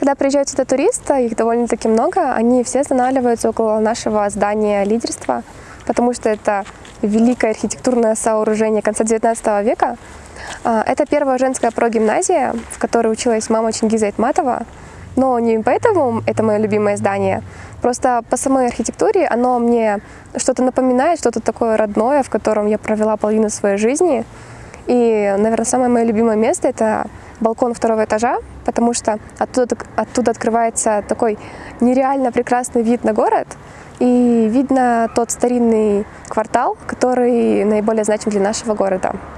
Когда приезжают сюда туристы, их довольно-таки много, они все останавливаются около нашего здания лидерства, потому что это великое архитектурное сооружение конца 19 века. А, Это первая женская прогимназия, в которой училась мама Чингиза Айтматова. Но не поэтому это мое любимое здание. Просто по самой архитектуре оно мне что-то напоминает, что-то такое родное, в котором я провела половину своей жизни. И, наверное, самое мое любимое место – это балкон второго этажа, потому что оттуда, оттуда открывается такой нереально прекрасный вид на город, и видно тот старинный квартал, который наиболее значим для нашего города.